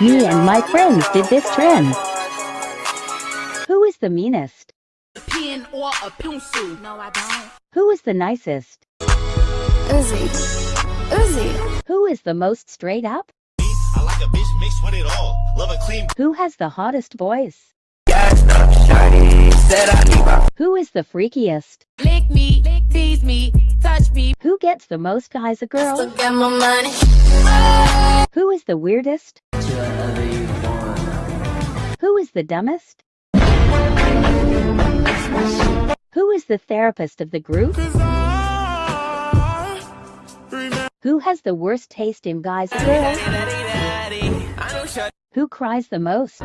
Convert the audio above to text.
Me and my friends did this trend. Who is the meanest? A pen or a pencil. No, I don't. Who is the nicest? Uzi. Uzi. Who is the most straight up? I like a bitch mixed with it all. Love a clean Who has the hottest voice? Gassed up, shawty. Said I need my Who is the freakiest? Lick me, tease me, touch me. Who gets the most guys a girl? Still got my money. Who is the weirdest? Who is the dumbest? Who is the therapist of the group? Who has the worst taste in guys girls? Who cries the most?